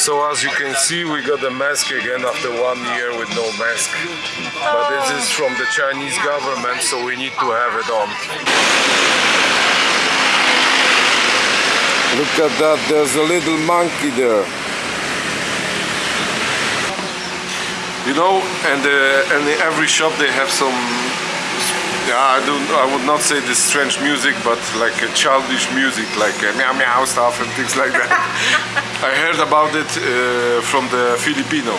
So as you can see, we got the mask again after one year with no mask. But this is from the Chinese government, so we need to have it on. Look at that, there's a little monkey there. You know, and, uh, and in every shop they have some I don't. I would not say this strange music, but like a childish music, like uh, meow meow stuff and things like that. I heard about it uh, from the Filipino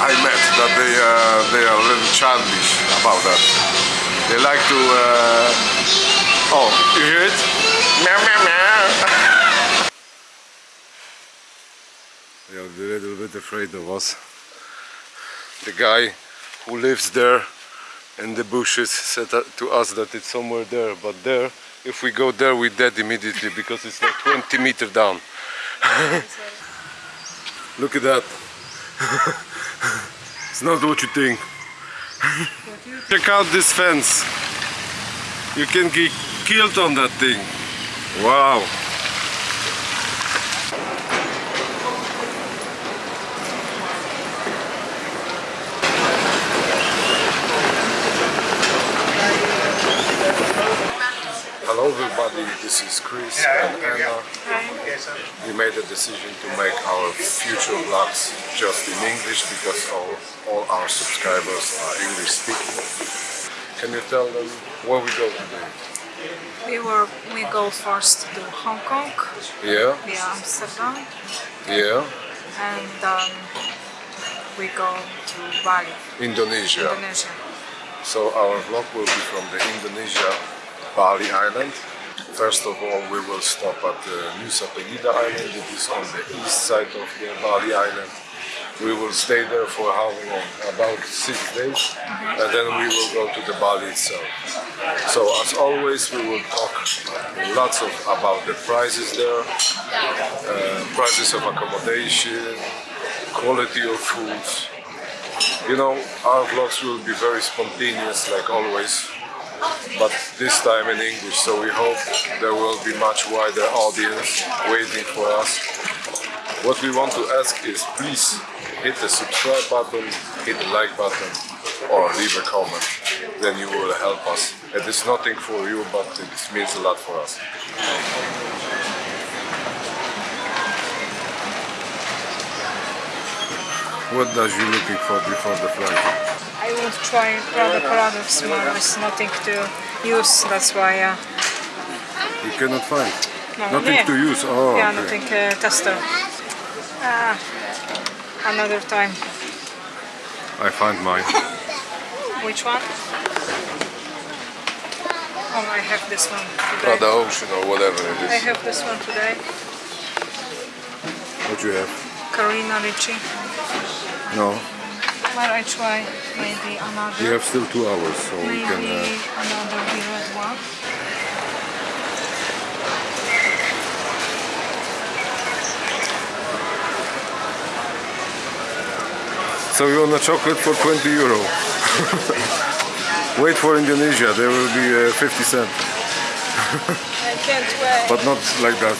I met that they uh, they are a little childish about that. They like to. Uh, oh, you hear it? Meow meow meow. they are a little bit afraid of us. The guy who lives there and the bushes said to us that it's somewhere there but there if we go there we're dead immediately because it's like 20 meter down. Look at that. It's not what you think. Check out this fence. You can get killed on that thing. Wow Hello everybody, this is Chris and Anna. We made a decision to make our future vlogs just in English because all, all our subscribers are English speaking. Can you tell them where we go today? We were we go first to Hong Kong, Yeah, via Amsterdam, yeah, and then we go to Bali, Indonesia. Indonesia. So our vlog will be from the Indonesia Bali Island. First of all, we will stop at the Nusa Penida Island. It is on the east side of the Bali Island. We will stay there for how long? About six days, and then we will go to the Bali itself. So as always, we will talk lots of about the prices there, uh, prices of accommodation, quality of foods. You know, our vlogs will be very spontaneous, like always, but this time in English. So we hope there will be much wider audience waiting for us. What we want to ask is please hit the subscribe button, hit the like button, or leave a comment. Then you will help us. It is nothing for you, but it means a lot for us. What does you looking for before the flight? I want to try Prada products, but there's nothing to use. That's why. Uh, You cannot find. no, Nothing yeah. to use. Oh, yeah, okay. nothing uh, tester. Ah, another time. I find mine. Which one? Oh, I have this one today. Prada Ocean or whatever it is. I have this one today. What do you have? Carina Ricci. No. But I try maybe another. You have still two hours, so we maybe can. Uh, another red one. so you want a chocolate for 20 euro? Wait for Indonesia, there will be uh, 50 cent, I can't wait. but not like that.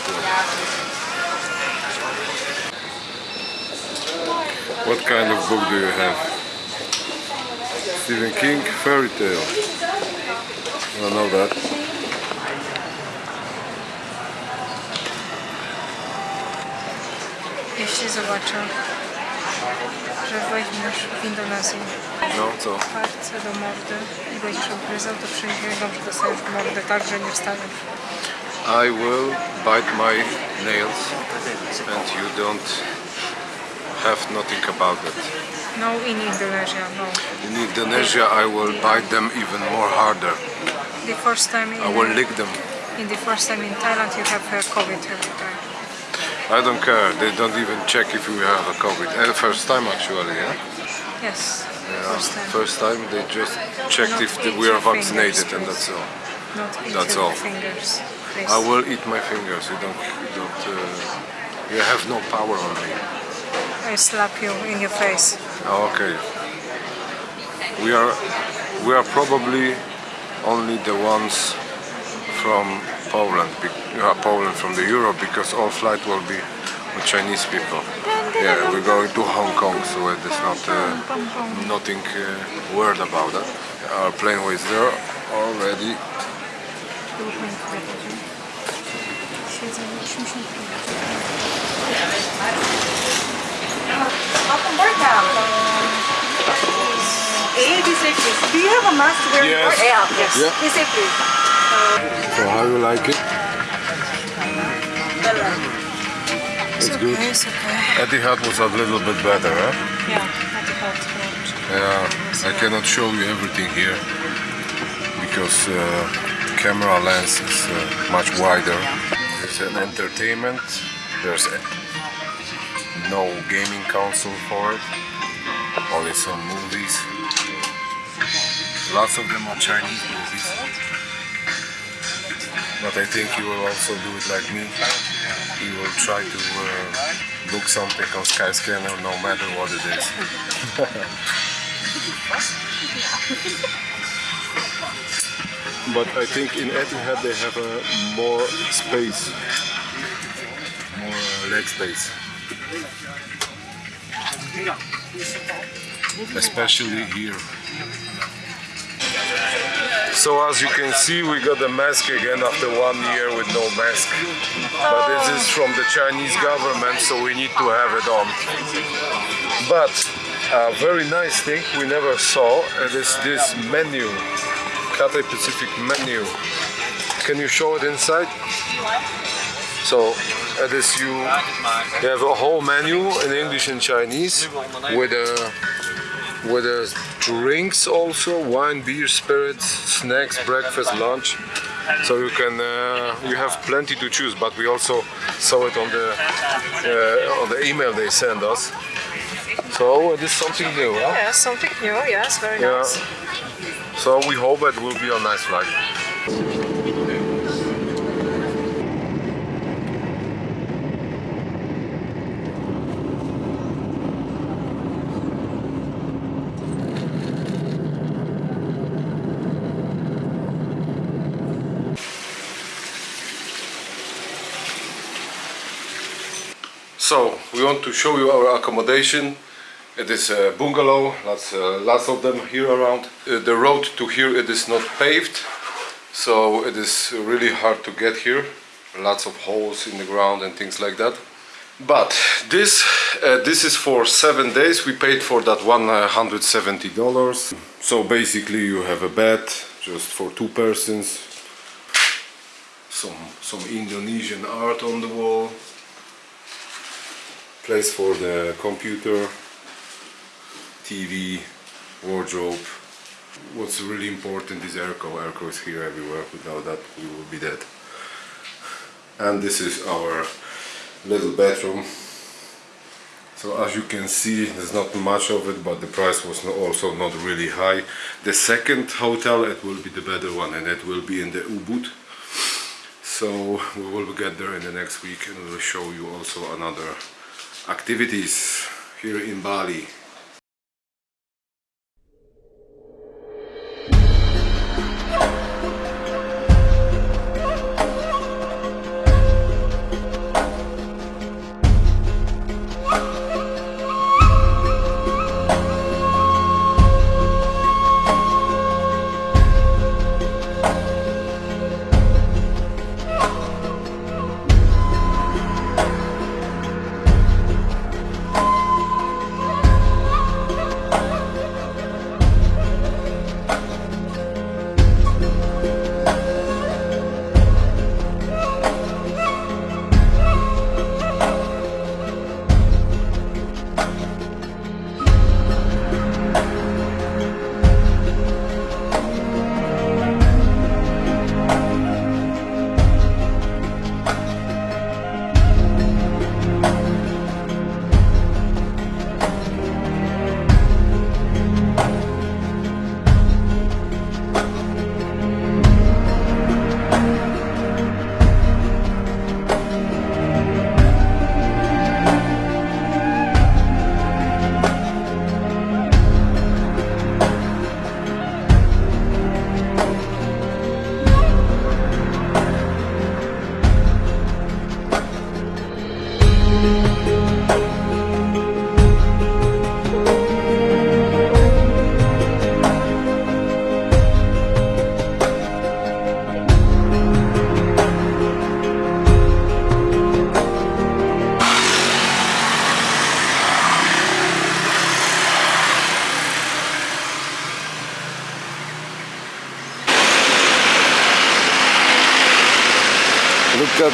What kind of book do you have? Stephen King, fairy tale. I don't know that. Jeśli zobaczę, że weźmiesz w Indonezji No, co? palce do mordy i będziesz obgryzał, to przyjdziesz, że dostajesz w mordę tak, że nie wstaniesz. I will bite my nails and you don't have nothing about it. No in Indonesia, no. In Indonesia I will bite them even more harder. The first time in, I will lick them. in the first time in Thailand you have uh, COVID every time. I don't care. They don't even check if you have a COVID. And first time actually, yeah. Yes, Yeah, first time. First time they just checked Not if the- we are vaccinated, fingers, and that's all. Not eat That's all. fingers, please. I will eat my fingers. You don't. You don't. Uh, you have no power on me. I slap you in your face. Oh, okay. We are. We are probably only the ones from Poland. Uh, Poland from the Europe because all flight will be with Chinese people. Yeah, we're going to Hong Kong, so is not uh, nothing uh, weird about that. Our plane was there already. Welcome board now. A, visa please. Do you have a mask to wear Yes. before? Yeah, yes. Yeah. Visa please. So how do you like it? It's good. Okay, it's okay. Etihad was a little bit better, huh? Yeah, not the. Yeah, I cannot show you everything here because uh, camera lens is uh, much wider. There's an entertainment. There's a, no gaming console for it. Only some movies. Lots of them are Chinese movies. But I think you will also do it like me. You will try to uh, book something on Skyscanner no matter what it is. But I think in Etihad they have a more space, more uh, leg space. Especially here. So as you can see we got the mask again after one year with no mask. But this is from the Chinese government so we need to have it on. But a very nice thing we never saw is this menu. Cathay Pacific menu. Can you show it inside? So it is you, you have a whole menu in English and Chinese with a with a drinks also wine, beer, spirits, snacks, breakfast, lunch. So you can uh, you have plenty to choose. But we also saw it on the uh, on the email they send us. So it is something new, huh? Yeah, something new. Yes, very Yeah. nice. So we hope it will be a nice flight. So we want to show you our accommodation. It is a bungalow. Lots, uh, lots of them here around. Uh, the road to here it is not paved, so it is really hard to get here. Lots of holes in the ground and things like that. But this uh, this is for seven days. We paid for that one hundred seventy dollars. So basically, you have a bed just for two persons. Some some Indonesian art on the wall place for the computer, TV, wardrobe. What's really important is airco. Airco is here everywhere. Without that, we will be dead. And this is our little bedroom. So as you can see, there's not much of it, but the price was also not really high. The second hotel, it will be the better one, and it will be in the Ubud. So we will get there in the next week, and we will show you also another activities here in Bali.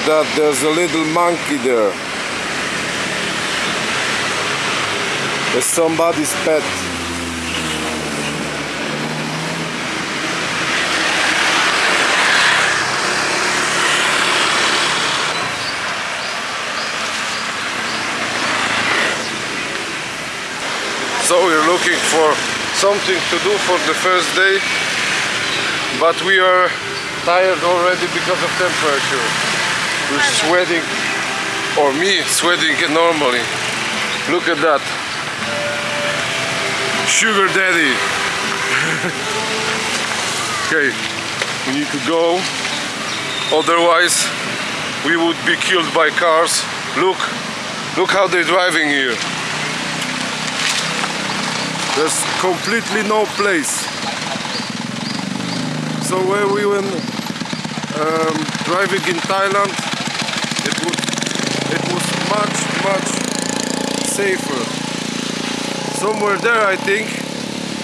That, there's a little monkey there. It's somebody's pet. So we're looking for something to do for the first day, but we are tired already because of temperature. We're sweating, or me sweating normally. Look at that. Sugar daddy. okay, we need to go. Otherwise, we would be killed by cars. Look, look how they're driving here. There's completely no place. So where we went um, driving in Thailand, it would it was much much safer. Somewhere there, I think,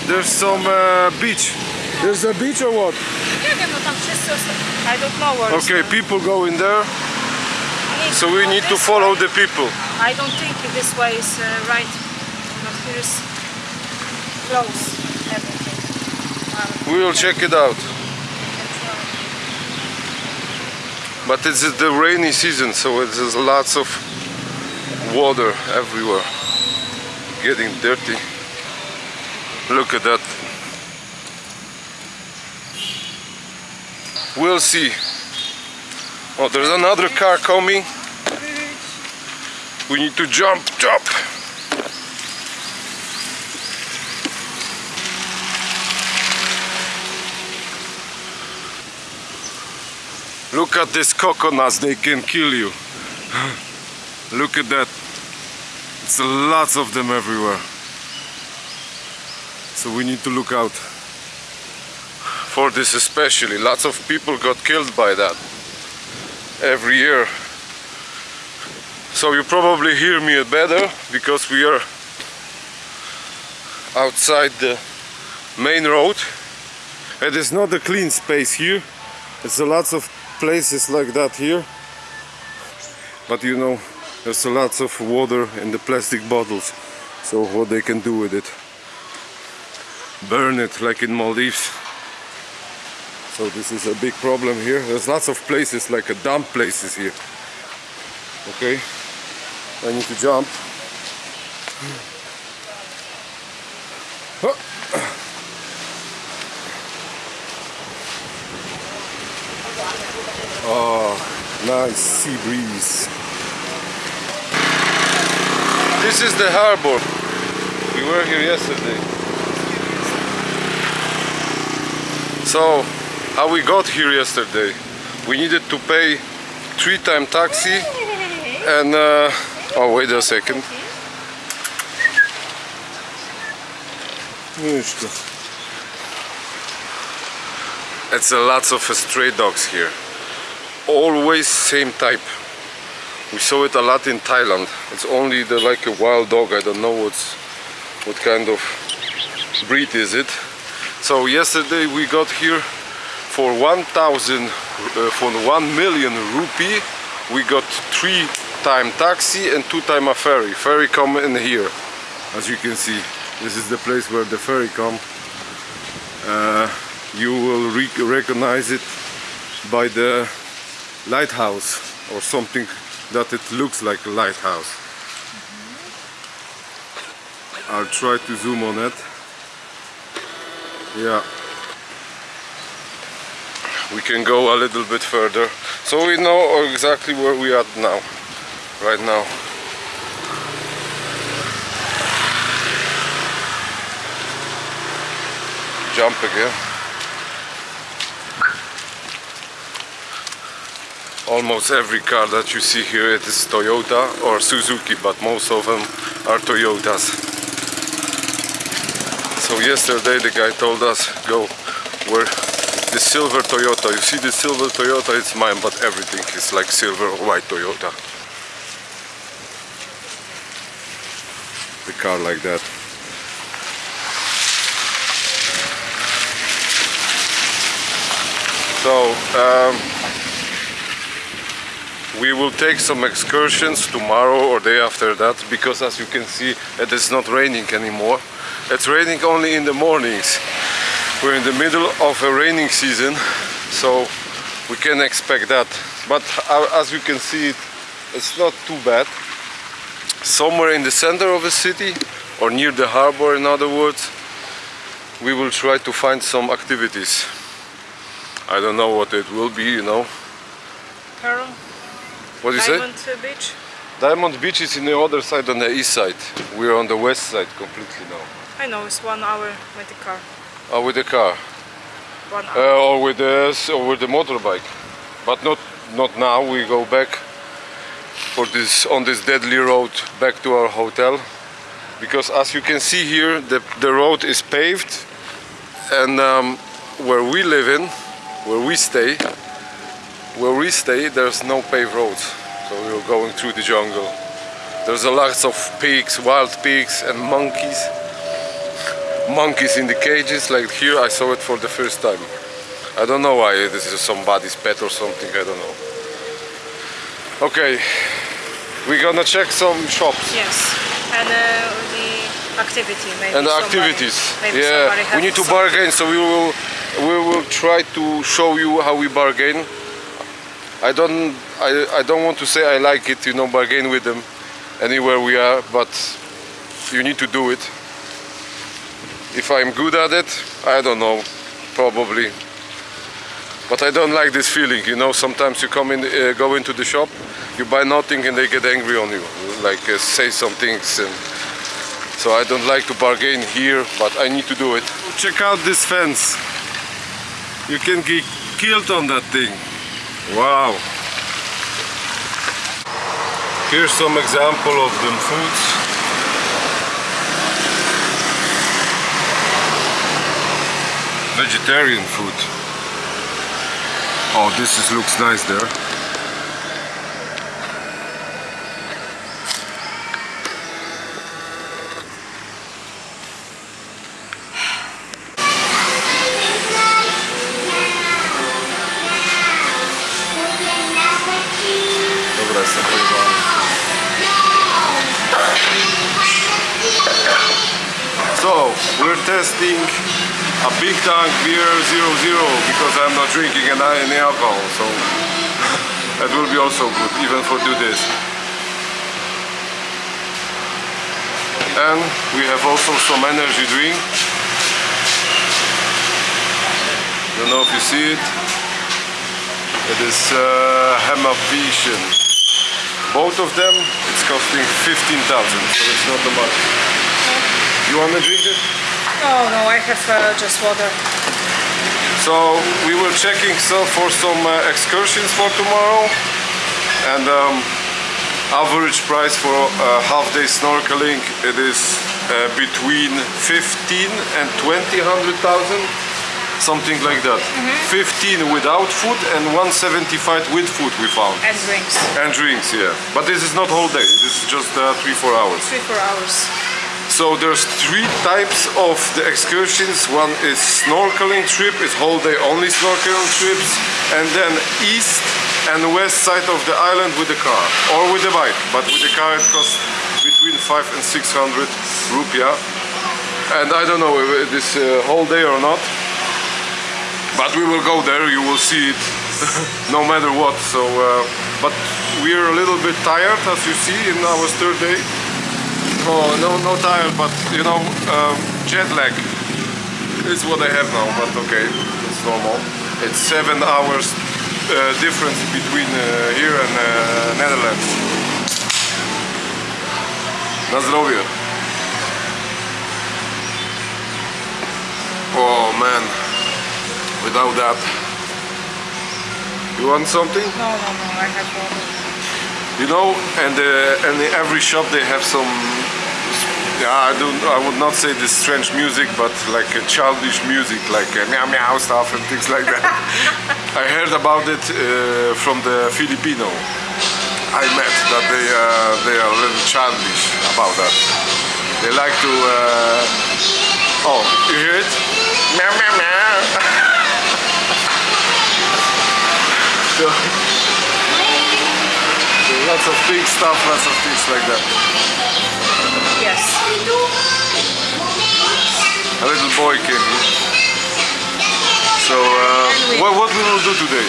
there's some uh, beach. There's a beach or what? Nie wiem, no tam wszyscy osta- I don't know where Okay, people go in there, so we need to follow the people. I don't think this way is uh, right. Here is close everything. Um, We will check it out. But it's the rainy season, so there's lots of water everywhere. Getting dirty. Look at that. We'll see. Oh, there's another car coming. We need to jump, jump. Look at these coconuts, they can kill you. Look at that. It's lots of them everywhere. So we need to look out for this especially. Lots of people got killed by that every year. So you probably hear me better because we are outside the main road. It is not a clean space here. It's a lots of places like that here. But you know, there's lots of water in the plastic bottles. So what they can do with it? Burn it like in Maldives. So this is a big problem here. There's lots of places like a dump places here. Okay, I need to jump. Huh. Oh, nice sea breeze. This is the harbor. We were here yesterday. So, how we got here yesterday? We needed to pay three time taxi and uh, oh wait a second. It's a lots of stray dogs here. Always same type. We saw it a lot in Thailand. It's only the like a wild dog. I don't know what's what kind of breed is it. So yesterday we got here for 1000 uh, for 1 million rupee. We got three time taxi and two time a ferry. Ferry come in here. As you can see, this is the place where the ferry come. Uh, you will re recognize it by the lighthouse or something that it looks like a lighthouse. I'll try to zoom on it. Yeah. We can go a little bit further. So we know exactly where we are now. Right now. Jump again. Almost every car that you see here it is Toyota or Suzuki but most of them are Toyotas. So yesterday the guy told us go where the silver Toyota. You see the silver Toyota? It's mine but everything is like silver or white Toyota. The car like that. So um, we will take some excursions tomorrow or day after that because as you can see it is not raining anymore. It's raining only in the mornings. We're in the middle of a raining season so we can expect that. But uh, as you can see it's not too bad. Somewhere in the center of the city or near the harbor in other words we will try to find some activities. I don't know what it will be you know. Pearl, what do you say? Diamond Beach. Diamond Beach is in the other side on the east side. We're on the west side completely now. I know it's one hour with the car. Oh, with the car. One hour. Uh, or with the or with the motorbike. But not not now. We go back for this on this deadly road back to our hotel. Because as you can see here, the the road is paved, and um, where we live in, where we stay, where we stay, there's no paved roads. So we were going through the jungle. There's a lots of pigs, wild pigs, and monkeys. Monkeys in the cages, like here I saw it for the first time. I don't know why this is somebody's pet or something, I don't know. Okay, we're gonna check some shops Yes, and uh, the activity maybe. and the somebody- activities. Maybe Yeah, we need to bargain, so we will we will try to show you how we bargain. I don't I, I don't want to say I like it, you know, bargain with them anywhere we are, but you need to do it. If I'm good at it, I don't know, probably. But I don't like this feeling, you know. Sometimes you come in, uh, go into the shop, you buy nothing, and they get angry on you, like uh, say some things and so I don't like to bargain here, but I need to do it. Check out this fence. You can get killed on that thing. Wow. Here's some example of them foods. Vegetarian food. Oh, this is, looks nice there. A big tank beer 00 because I'm not drinking any alcohol, so that will be also good, even for do this. And we have also some energy drink. Don't know if you see it. It is uh, Hammer Vision. Both of them, it's costing 15,000, so it's not much. You want to drink it? Oh no, I have uh, just water. So we were checking so for some uh, excursions for tomorrow, and um, average price for uh, half day snorkeling it is uh, between 15 and 20 hundred thousand, something like that. 15 without food and 175 with food we found. And drinks. And drinks, yeah. But this is not whole day. This is just uh, three four hours. Three, four hours. So there's three types of the excursions. One is snorkeling trip, it's whole day only snorkeling trips, and then east and west side of the island with the car or with the bike. But with the car it costs between five and six hundred rupiah. And I don't know if this uh, whole day or not. But we will go there. You will see it no matter what. So, uh, but we're a little bit tired, as you see, in our third day. Oh, no, no tired, but you know, um, jet lag is what I have now, but okay, it's normal. It's seven hours uh, difference between uh, here and uh, Netherlands. Na zdrowie. Oh man, without that, You want something? No, no, no, I have water. You know, and uh, and in every shop they have some. Yeah, I don't. I would not say this strange music, but like a childish music, like uh, meow meow stuff and things like that. I heard about it uh, from the Filipino I met that they uh, they are a little childish about that. They like to. Uh, oh, you hear it? Meow meow meow. so, lots of big stuff, lots of things like that. Yes. A little boy came here. So, uh, what, what we will do today?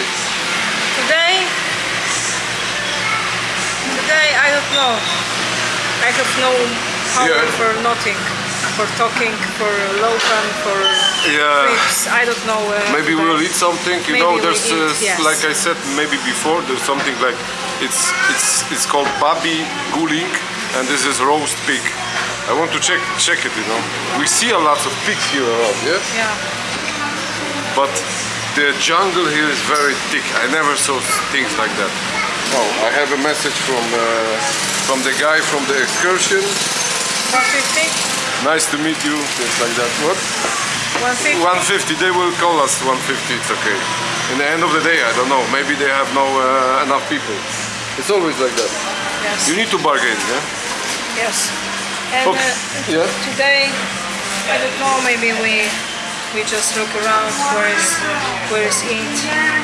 Today, today I don't know. I have no power Yeah. for nothing, for talking, for local, for Yeah. trips. I don't know. Uh, Maybe we'll eat something. You know, there's uh, eat, yes. like I said maybe before. There's something like it's it's it's called babi guling, and this is roast pig. I want to check check it. You know, we see a lot of pigs here around. Yeah. Yeah. but the jungle here is very thick. I never saw things like that. Oh, I have a message from uh, from the guy from the excursion. 150? Nice to meet you. Things like that. What? 150? 150. They will call us 150. It's okay. In the end of the day, I don't know. Maybe they have no uh, enough people. It's always like that. Yes. You need to bargain, yeah. Yes. And Okay. uh, Yeah. today, I don't know, maybe we we just look around where is where is eat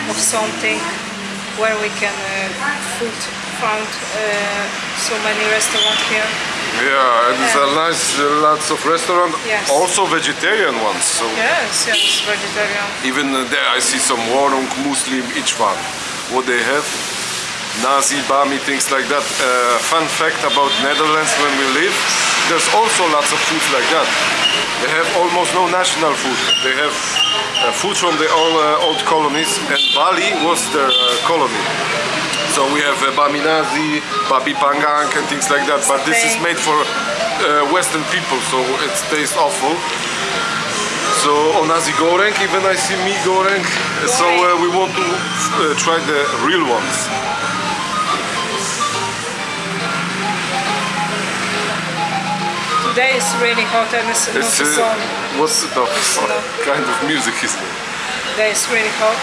of something, where we can uh, food found uh, so many restaurants here. Yeah, and it's a nice, uh, lots of restaurant. Yes. Also vegetarian ones. So Yes, yes, vegetarian. Even uh, there I see some Warung Muslim each one. What they have, Nasi, Bami, things like that. Uh, fun fact about Netherlands when we live, there's also lots of food like that. They have almost no national food. They have uh, food from the old, uh, old colonies and Bali was their uh, colony. So we have uh, Bami Nasi, Babi Pangang and things like that. But this is made for uh, Western people, so it tastes awful. So on nasi goreng, even I see mi goreng. So uh, we want to uh, try the real ones. Today is really hot and it's It's, uh, sun. what's the what kind of music is it? Today is really hot.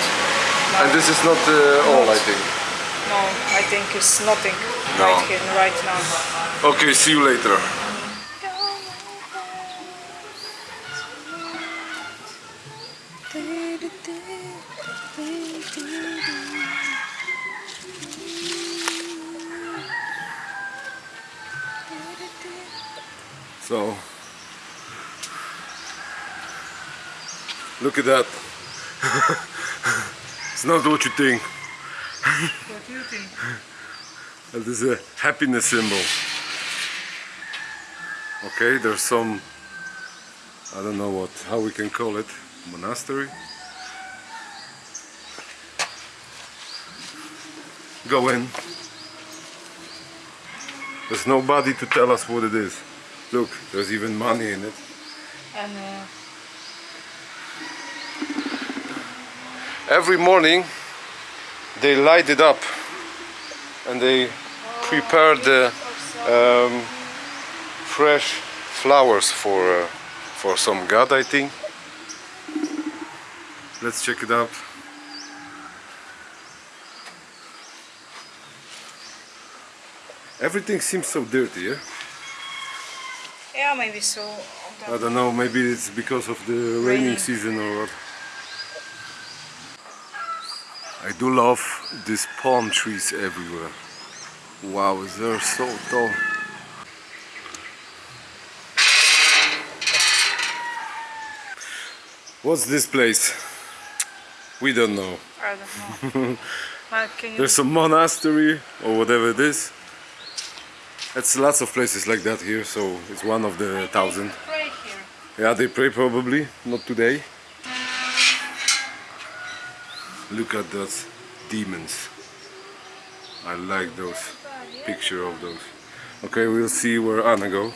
And this is not uh, all, I think. No, I think it's nothing No. right here, right now. Okay, see you later. So, look at that. it's not what you think. What do you think? That is a happiness symbol. Okay, there's some, I don't know what, how we can call it, monastery. Go in. There's nobody to tell us what it is. Look, there's even money in it. And uh, Every morning they light it up and they prepare the um, fresh flowers for uh, for some god I think. Let's check it out. Everything seems so dirty yeah yeah, maybe so. I don't know maybe it's because of the raining Raining. season or what I do love these palm trees everywhere. Wow, they're so tall. What's this place? We don't know. I don't know. but can you There's a monastery or whatever it is. It's lots of places like that here, so it's one of the thousand. pray here? Yeah, they pray probably, not today. Look at those demons. I like those picture of those. Okay, we'll see where Anna go.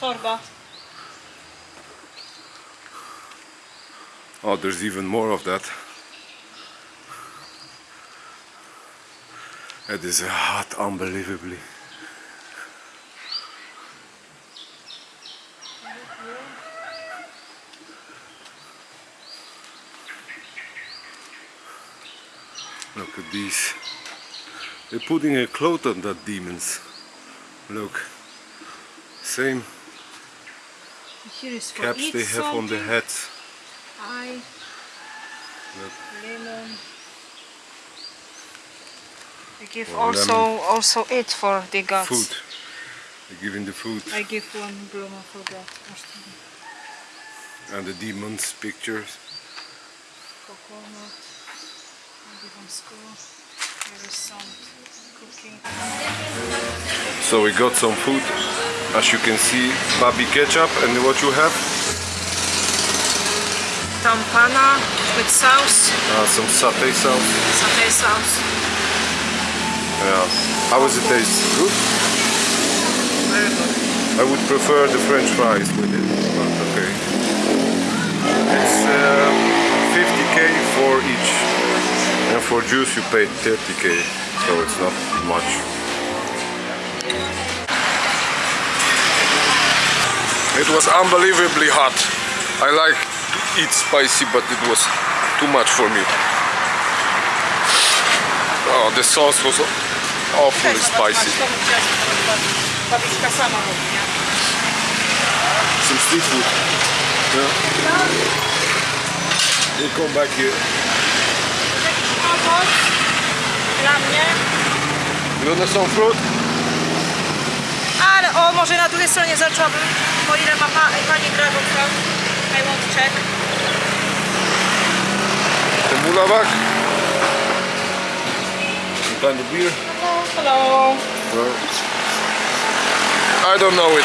Torba. Oh, there's even more of that. It is hot, unbelievably. These. They're putting a cloth on that demons. Look. Same Here is caps they have on the heads. Eye, Look. lemon. I give Oh, also also it for the gods. Food. They're giving the food. I give one bloom for that. And the demons pictures. Coconut. Give school. Here is some cooking. So we got some food. As you can see, babi kecap and what you have? Tampana with sauce, Uh, some satay sauce. satay sauce. Yeah. How does it taste? Good? Very good. I would prefer the french fries with it, but okay. It's uh, 50k for. And for juice you pay 30k, so it's not much. It was unbelievably hot. I like to eat spicy, but it was too much for me. Oh, the sauce was awfully spicy. Some street food. Yeah. We'll come back here. Owoc dla mnie. You want some fruit? Ale o, może na drugiej stronie zaczęłabym, o ile ma pa, pani Dragon Fruit. I want check. The mulabak? Some kind of beer? Hello. Well, I don't know it.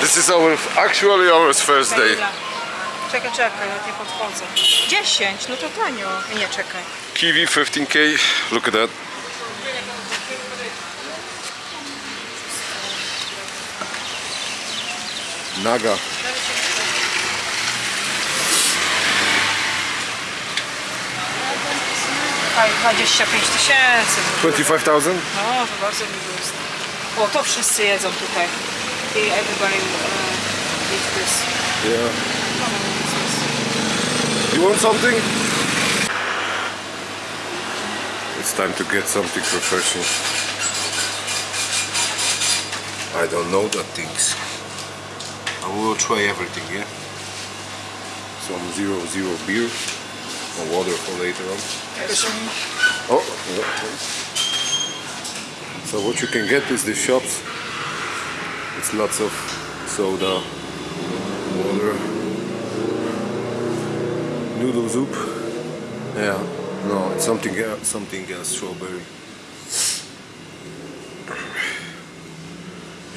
This is our actually our first day. Czekaj, czekaj, ja nie podchodzę. 10, no to tanio. Nie, czekaj. Kiwi 15k. Look at that. Naga. Tutaj 25 tysięcy. 25,000? No, to bardzo mi jest. O, to wszyscy jedzą tutaj. I everybody uh, eat this. Yeah. You want something? It's time to get something refreshing. I don't know that things. I will try everything, yeah? Some zero zero beer or water for later on. Oh. So what you can get is the shops. It's lots of soda, water, noodle soup. Yeah, no, it's something else, something else, strawberry.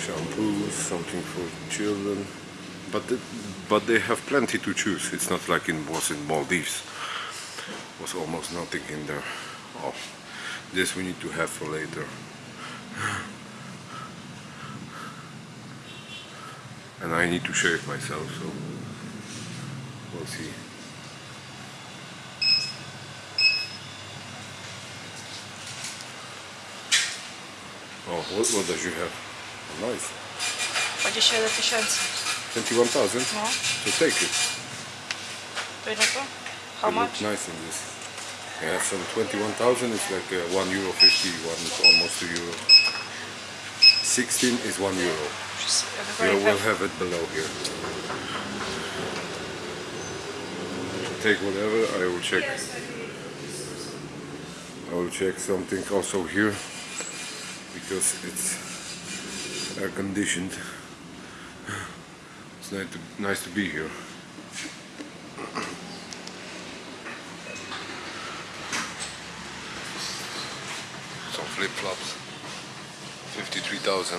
Shampoo, something for children. But the, but they have plenty to choose. It's not like it was in Maldives. Was almost nothing in there. Oh, this we need to have for later. And I need to shave myself, so we'll see. Oh, what, what does you have? Oh, nice. 27 tysięcy. 21,000? No, So take it. to ile to? How You much? nice in this. Yeah, some 21,000 is like uh, 1 euro 50, one is almost 2 euro. 16 is 1 euro. Yeah, we'll have it below here. Take whatever, I will check. I will check something also here because it's air conditioned. It's nice to, nice to be here. Some flip flops. 53,000.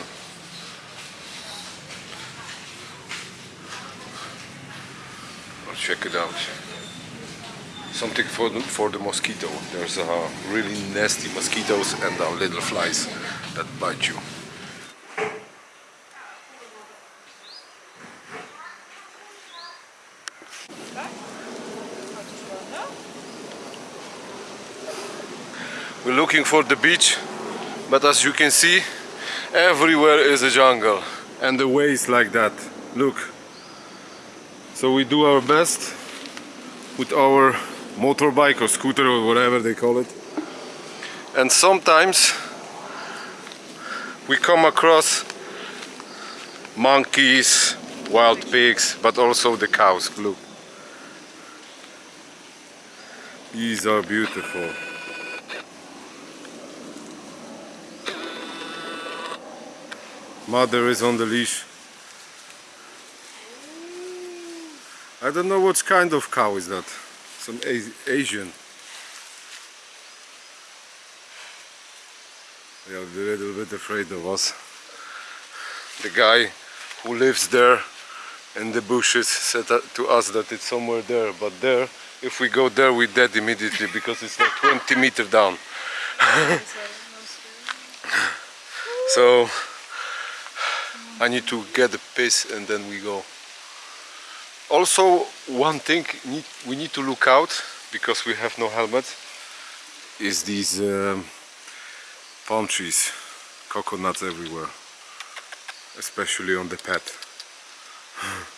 I'll check it out. Something for the, for the mosquito. There's uh, really nasty mosquitoes and uh, little flies that bite you. We're looking for the beach, but as you can see, everywhere is a jungle. And the way is like that. Look. So we do our best with our motorbike or scooter or whatever they call it. And sometimes we come across monkeys, wild pigs, but also the cows. Look. These are beautiful. Mother is on the leash. I don't know what kind of cow is that. Some Asian. They are a little bit afraid of us. The guy who lives there in the bushes said to us that it's somewhere there, but there, if we go there, we're dead immediately because it's like 20 meter down. so I need to get a piss and then we go. Also, one thing we need to look out because we have no helmet is these um, palm trees, coconuts everywhere, especially on the path.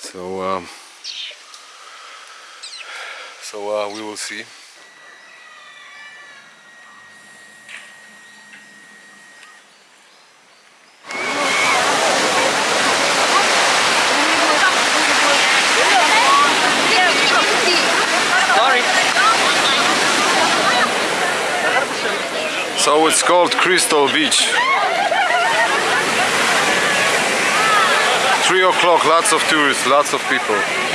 So, um, so uh, we will see. So it's called Crystal Beach. Three o'clock, lots of tourists, lots of people.